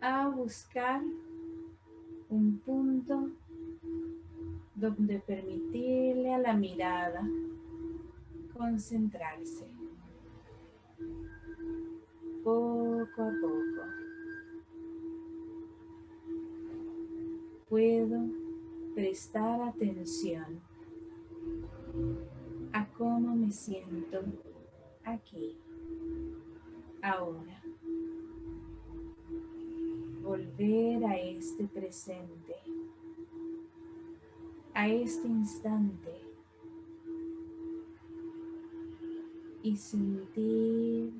a buscar un punto donde permitirle a la mirada concentrarse poco a poco. Puedo prestar atención a cómo me siento aquí, ahora. Volver a este presente, a este instante y sentir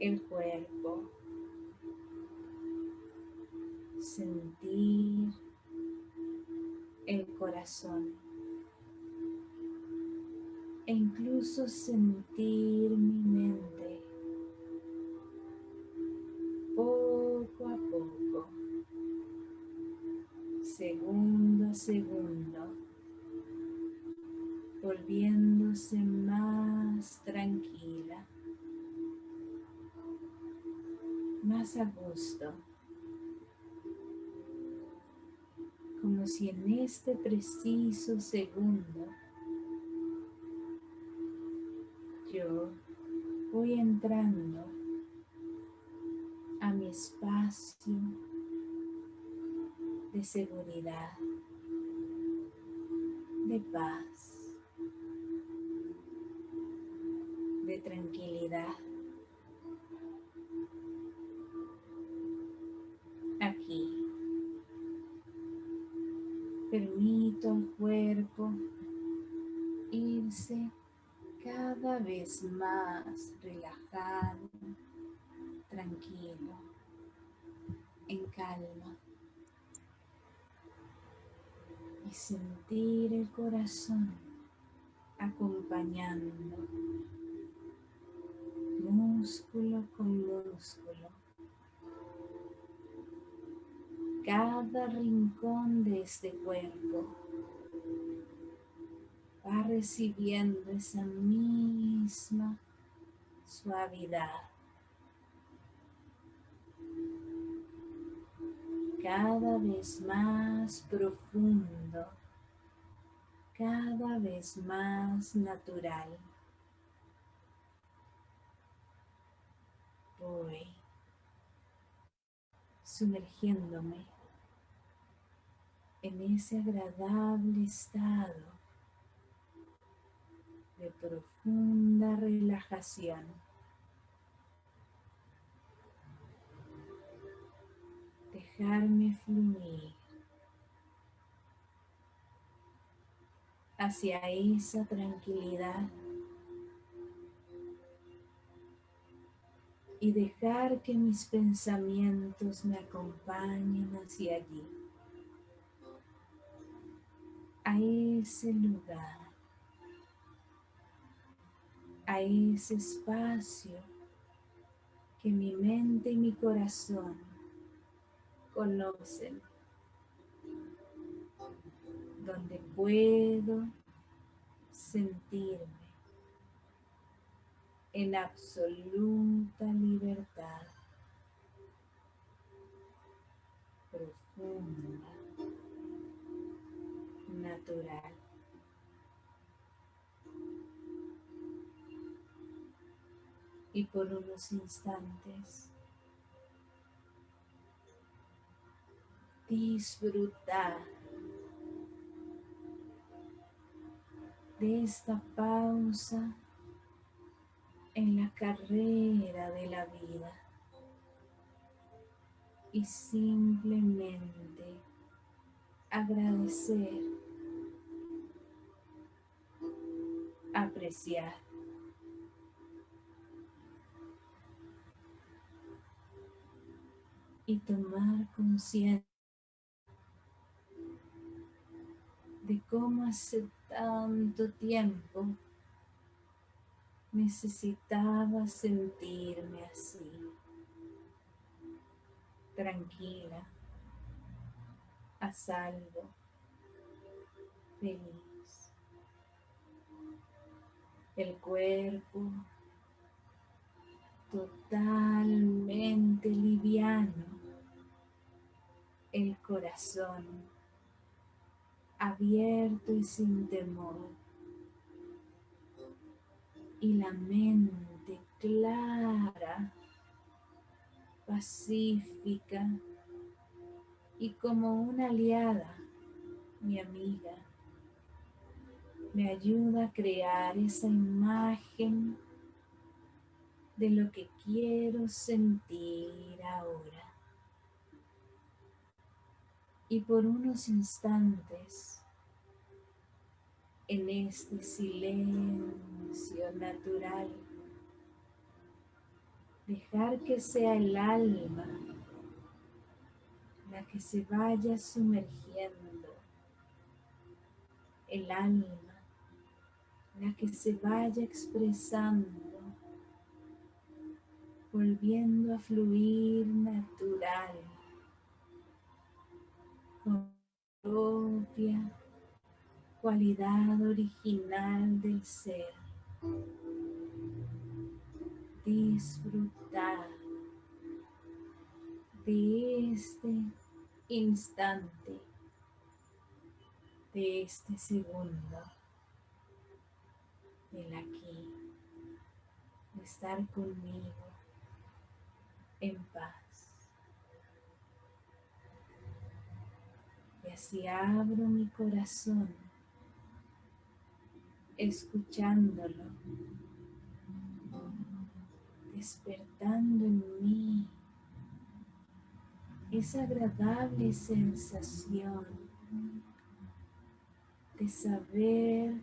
el cuerpo, sentir el corazón e incluso sentir mi mente preciso segundo yo voy entrando a mi espacio de seguridad, de paz, de tranquilidad. Irse cada vez más relajado, tranquilo, en calma. Y sentir el corazón acompañando músculo con músculo. Cada rincón de este cuerpo va recibiendo esa misma suavidad. Cada vez más profundo, cada vez más natural. Voy sumergiéndome en ese agradable estado de profunda relajación. Dejarme fluir hacia esa tranquilidad y dejar que mis pensamientos me acompañen hacia allí, a ese lugar a ese espacio que mi mente y mi corazón conocen, donde puedo sentirme en absoluta libertad profunda, natural. Y por unos instantes. Disfrutar de esta pausa en la carrera de la vida y simplemente agradecer, apreciar y tomar conciencia de cómo hace tanto tiempo necesitaba sentirme así, tranquila, a salvo, feliz. El cuerpo totalmente liviano, el corazón abierto y sin temor, y la mente clara, pacífica y como una aliada, mi amiga, me ayuda a crear esa imagen de lo que quiero sentir ahora. Y por unos instantes, en este silencio natural, dejar que sea el alma la que se vaya sumergiendo, el alma la que se vaya expresando volviendo a fluir natural propia cualidad original del ser. Disfrutar de este instante, de este segundo, del aquí, estar conmigo en paz. Y así abro mi corazón, escuchándolo, despertando en mí esa agradable sensación de saber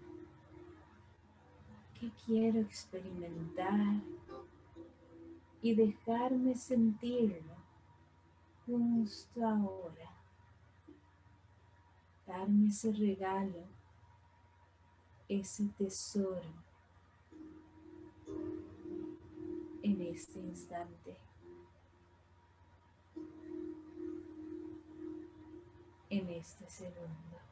que quiero experimentar y dejarme sentirlo justo ahora. Darme ese regalo, ese tesoro en este instante. En este segundo.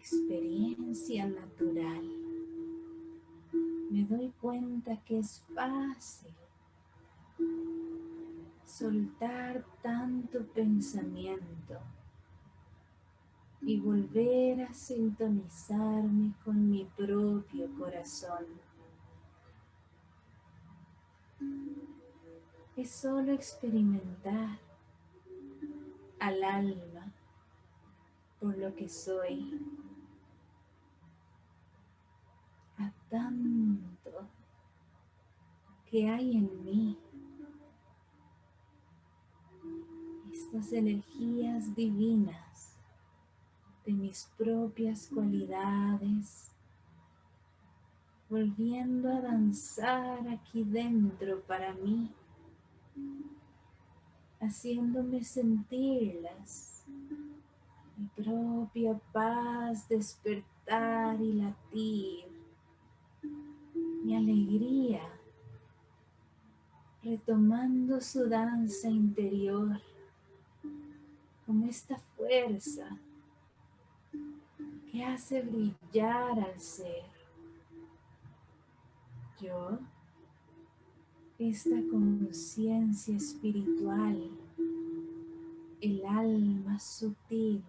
Experiencia natural, me doy cuenta que es fácil soltar tanto pensamiento y volver a sintonizarme con mi propio corazón. Es solo experimentar al alma por lo que soy a tanto que hay en mí. Estas energías divinas de mis propias cualidades, volviendo a danzar aquí dentro para mí, haciéndome sentirlas, mi propia paz despertar y latir mi alegría, retomando su danza interior, como esta fuerza que hace brillar al ser. Yo, esta conciencia espiritual, el alma sutil,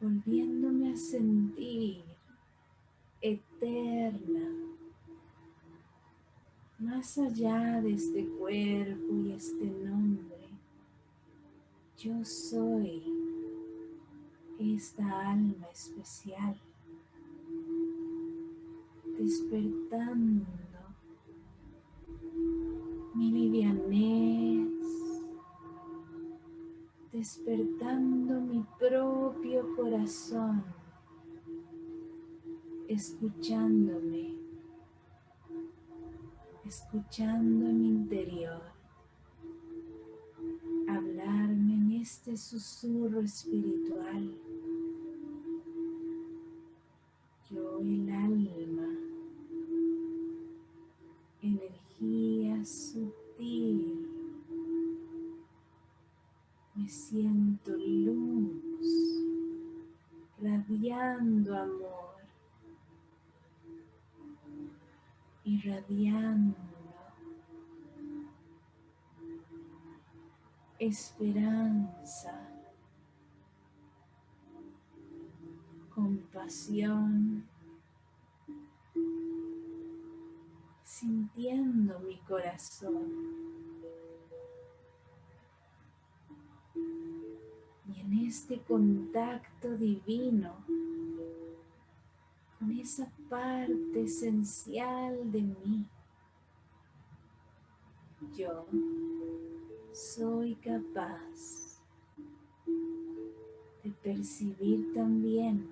volviéndome a sentir eterna, más allá de este cuerpo y este nombre. Yo soy esta alma especial, despertando mi livianez, despertando mi propio corazón escuchándome, escuchando mi interior, hablarme en este susurro espiritual. Esperanza, compasión, sintiendo mi corazón. Y en este contacto divino esa parte esencial de mí. Yo soy capaz de percibir también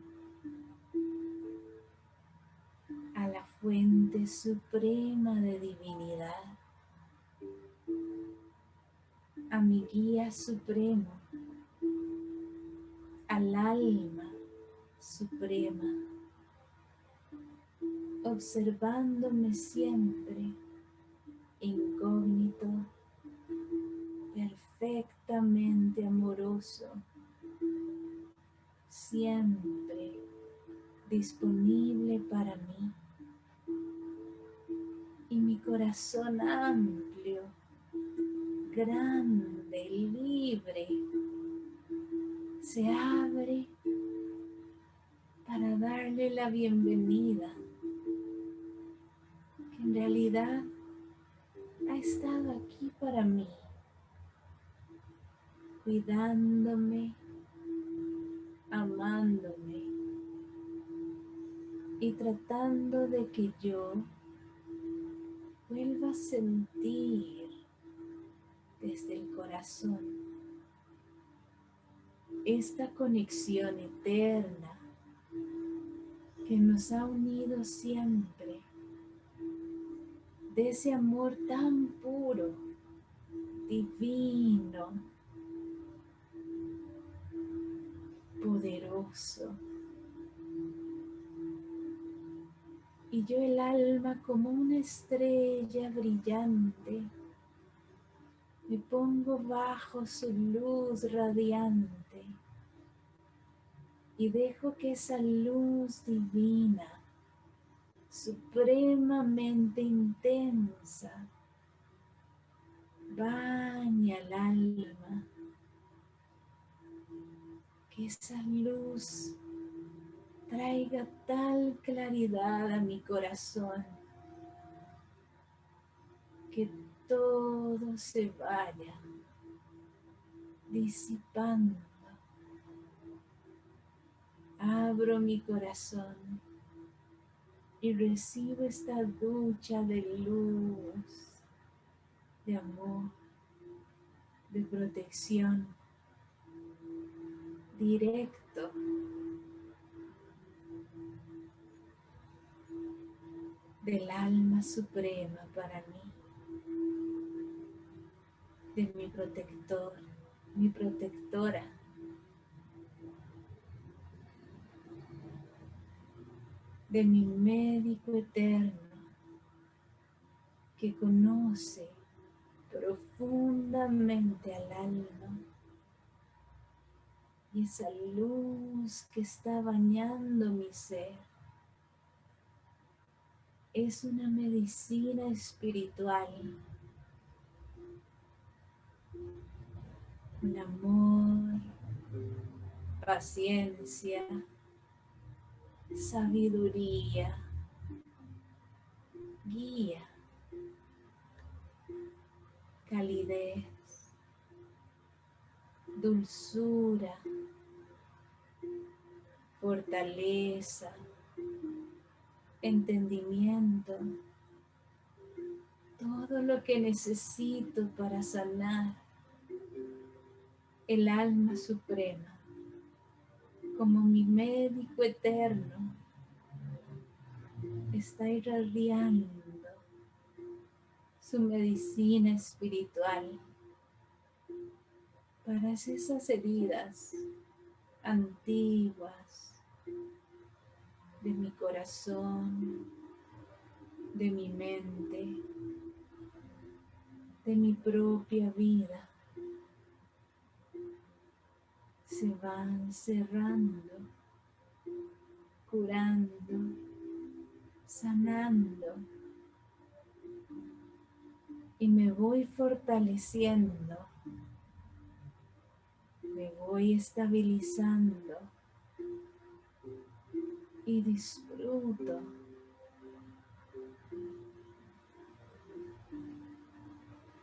a la fuente suprema de divinidad, a mi guía supremo, al alma suprema observándome siempre incógnito, perfectamente amoroso, siempre disponible para mí. Y mi corazón amplio, grande, libre, se abre para darle la bienvenida ha estado aquí para mí, cuidándome, amándome y tratando de que yo vuelva a sentir desde el corazón esta conexión eterna que nos ha unido siempre de ese amor tan puro, divino, poderoso. Y yo el alma como una estrella brillante, me pongo bajo su luz radiante y dejo que esa luz divina supremamente intensa. Baña el alma, que esa luz traiga tal claridad a mi corazón, que todo se vaya disipando. Abro mi corazón y recibo esta ducha de luz, de amor, de protección, directo. del alma suprema para mí, de mi protector, mi protectora. De mi médico eterno que conoce profundamente al alma y esa luz que está bañando mi ser. Es una medicina espiritual, un amor, paciencia, sabiduría, guía, calidez, dulzura, fortaleza, entendimiento, todo lo que necesito para sanar el alma suprema como mi médico eterno está irradiando su medicina espiritual para esas heridas antiguas de mi corazón, de mi mente, de mi propia vida. Se van cerrando, curando, sanando. Y me voy fortaleciendo, me voy estabilizando y disfruto.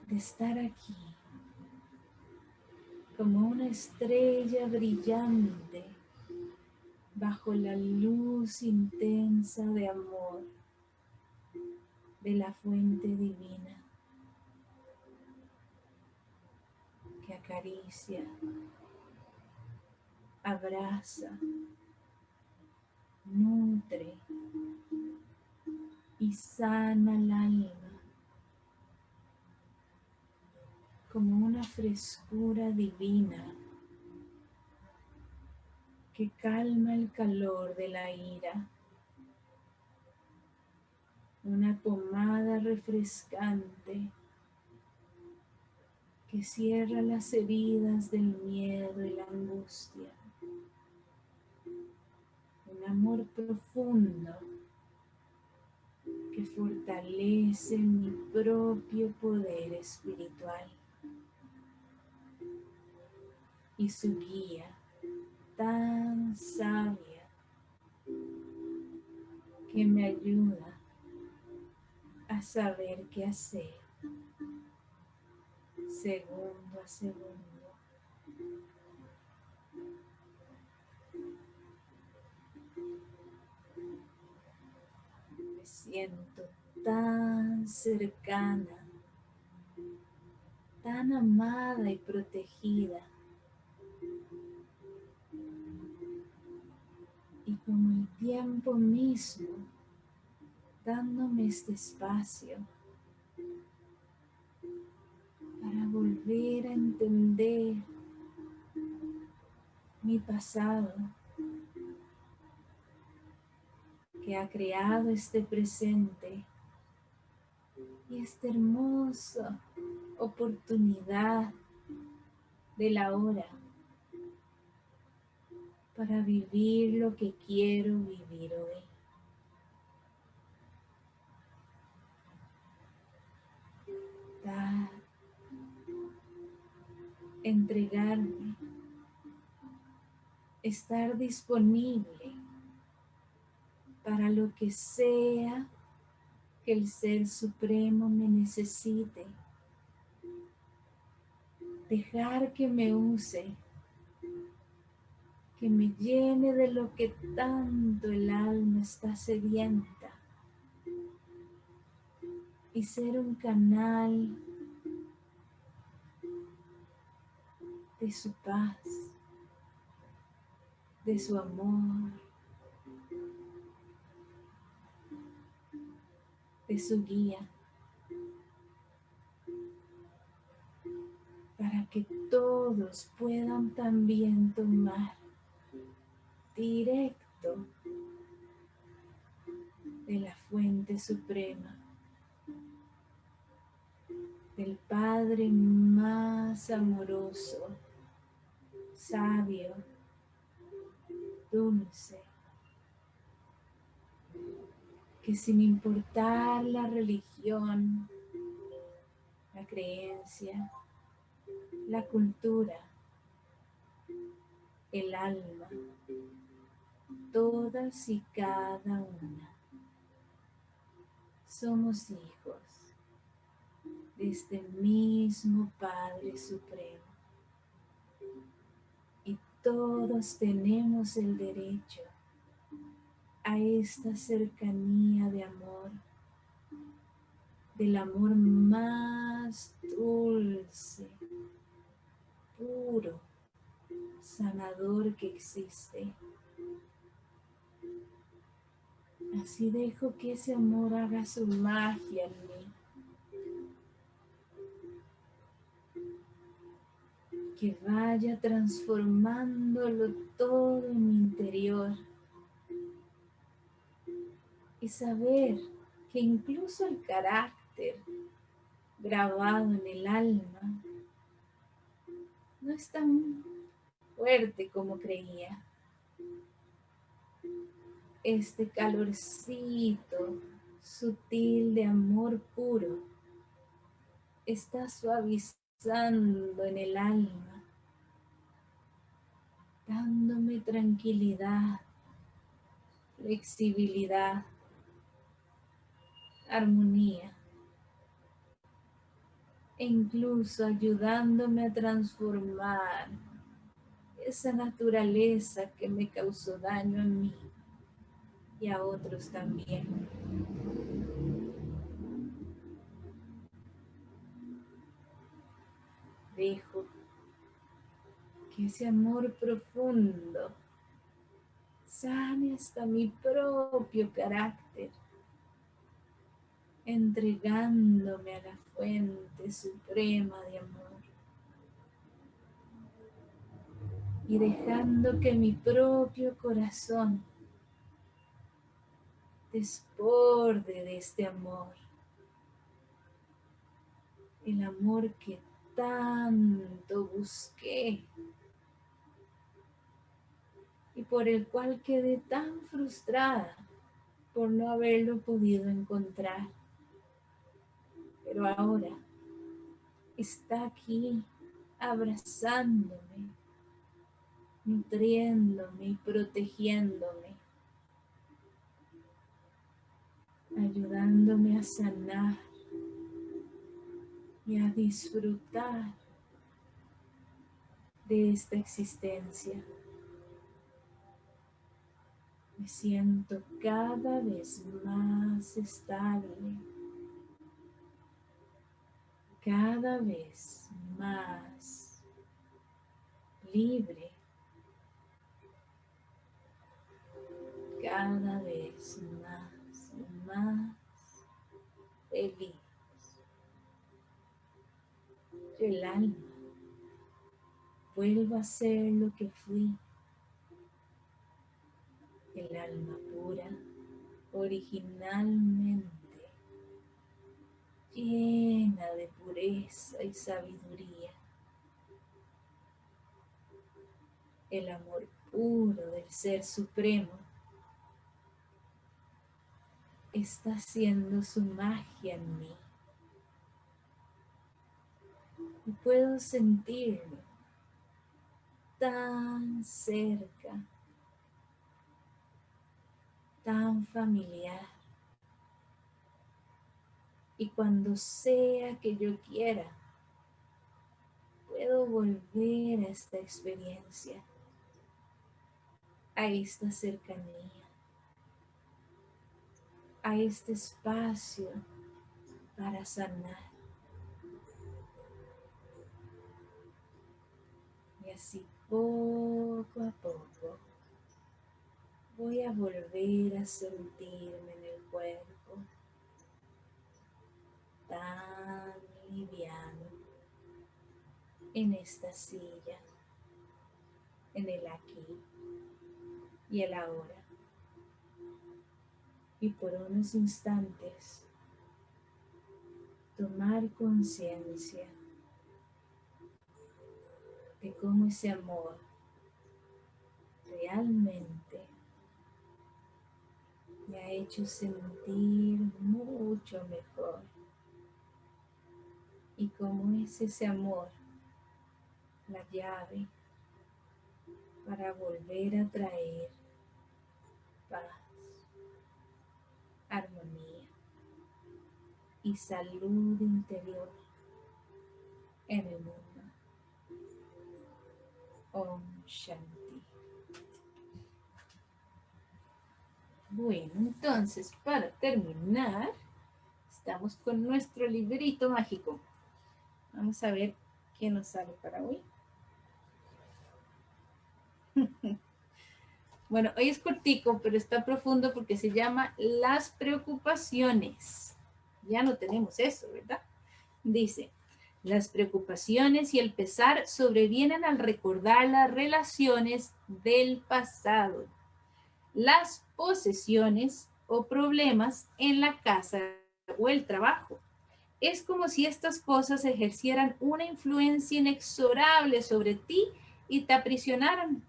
de estar aquí como una estrella brillante bajo la luz intensa de amor de la fuente divina que acaricia, abraza, nutre y sana el alma como una frescura divina que calma el calor de la ira. Una pomada refrescante que cierra las heridas del miedo y la angustia amor profundo que fortalece mi propio poder espiritual y su guía tan sabia que me ayuda a saber qué hacer segundo a segundo. siento tan cercana, tan amada y protegida. Como el tiempo mismo, dándome este espacio para volver a entender mi pasado ha creado este presente y esta hermosa oportunidad de la hora para vivir lo que quiero vivir hoy. Entregarme, estar disponible para lo que sea que el Ser Supremo me necesite. Dejar que me use, que me llene de lo que tanto el alma está sedienta. Y ser un canal de su paz, de su amor, de su guía. Para que todos puedan también tomar directo de la fuente suprema, del Padre más amoroso, sabio, dulce, que sin importar la religión, la creencia, la cultura, el alma, todas y cada una. Somos hijos de este mismo Padre Supremo. Y todos tenemos el derecho a esta cercanía de amor, del amor más dulce, puro, sanador que existe. Así dejo que ese amor haga su magia en mí. Que vaya transformándolo todo en mi interior. Y saber que incluso el carácter grabado en el alma no es tan fuerte como creía este calorcito sutil de amor puro está suavizando en el alma, dándome tranquilidad, flexibilidad, armonía e incluso ayudándome a transformar esa naturaleza que me causó daño en mí y a otros también. Dejo que ese amor profundo sane hasta mi propio carácter, entregándome a la fuente suprema de amor. Y dejando que mi propio corazón desborde de este amor. El amor que tanto busqué y por el cual quedé tan frustrada por no haberlo podido encontrar. Pero ahora está aquí abrazándome, nutriéndome y protegiéndome ayudándome a sanar y a disfrutar de esta existencia. Me siento cada vez más estable, cada vez más libre, cada vez más más feliz. el alma vuelvo a ser lo que fui. El alma pura, originalmente llena de pureza y sabiduría. El amor puro del Ser Supremo está haciendo su magia en mí. Y puedo sentirlo tan cerca, tan familiar. Y cuando sea que yo quiera, puedo volver a esta experiencia, a esta cercanía a este espacio para sanar. Y así poco a poco voy a volver a sentirme en el cuerpo tan liviano en esta silla, en el aquí y el ahora Y por unos instantes, tomar conciencia de cómo ese amor realmente me ha hecho sentir mucho mejor. Y cómo es ese amor la llave para volver a traer paz, armonía y salud interior en el mundo. Om Shanti. Bueno, entonces para terminar, estamos con nuestro librito mágico. Vamos a ver qué nos sale para hoy. Bueno, hoy es cortico, pero está profundo porque se llama Las preocupaciones. Ya no tenemos eso, ¿verdad? Dice, las preocupaciones y el pesar sobrevienen al recordar las relaciones del pasado, las posesiones o problemas en la casa o el trabajo. Es como si estas cosas ejercieran una influencia inexorable sobre ti y te aprisionaran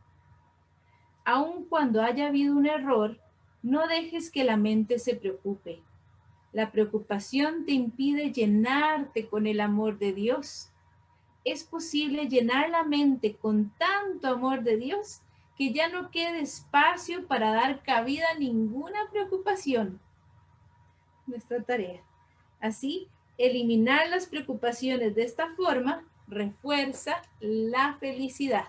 aun cuando haya habido un error, no dejes que la mente se preocupe. La preocupación te impide llenarte con el amor de Dios. Es posible llenar la mente con tanto amor de Dios que ya no quede espacio para dar cabida a ninguna preocupación. Nuestra tarea. Así, eliminar las preocupaciones de esta forma refuerza la felicidad.